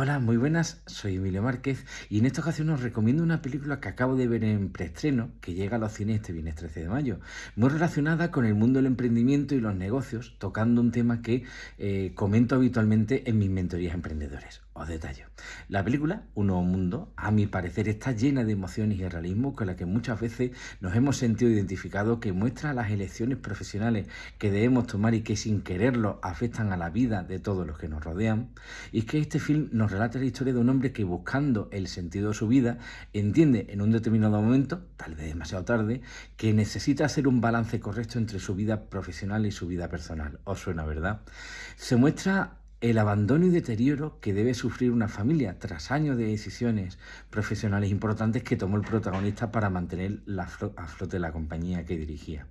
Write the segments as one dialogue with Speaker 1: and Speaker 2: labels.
Speaker 1: Hola, muy buenas, soy Emilio Márquez y en esta ocasión os recomiendo una película que acabo de ver en preestreno que llega a los cines este viernes 13 de mayo, muy relacionada con el mundo del emprendimiento y los negocios, tocando un tema que eh, comento habitualmente en mis mentorías emprendedores. Os. La película, Un nuevo mundo, a mi parecer está llena de emociones y realismo con la que muchas veces nos hemos sentido identificados, que muestra las elecciones profesionales que debemos tomar y que sin quererlo afectan a la vida de todos los que nos rodean. Y es que este film nos relata la historia de un hombre que buscando el sentido de su vida entiende en un determinado momento, tal vez demasiado tarde, que necesita hacer un balance correcto entre su vida profesional y su vida personal. ¿Os suena, verdad? Se muestra el abandono y deterioro que debe sufrir una familia tras años de decisiones profesionales importantes que tomó el protagonista para mantener la a flote la compañía que dirigía.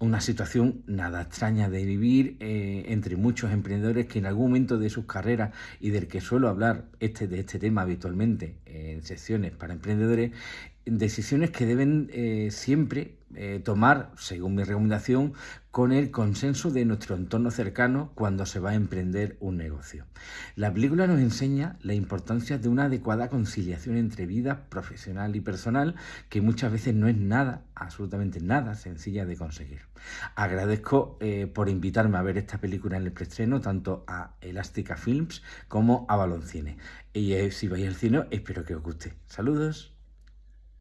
Speaker 1: Una situación nada extraña de vivir eh, entre muchos emprendedores que en algún momento de sus carreras y del que suelo hablar este, de este tema habitualmente en secciones para emprendedores, decisiones que deben eh, siempre eh, tomar, según mi recomendación, con el consenso de nuestro entorno cercano cuando se va a emprender un negocio. La película nos enseña la importancia de una adecuada conciliación entre vida profesional y personal, que muchas veces no es nada, absolutamente nada sencilla de conseguir. Agradezco eh, por invitarme a ver esta película en el preestreno, tanto a Elástica Films como a Baloncine. Y si vais al cine, espero que os guste. Saludos.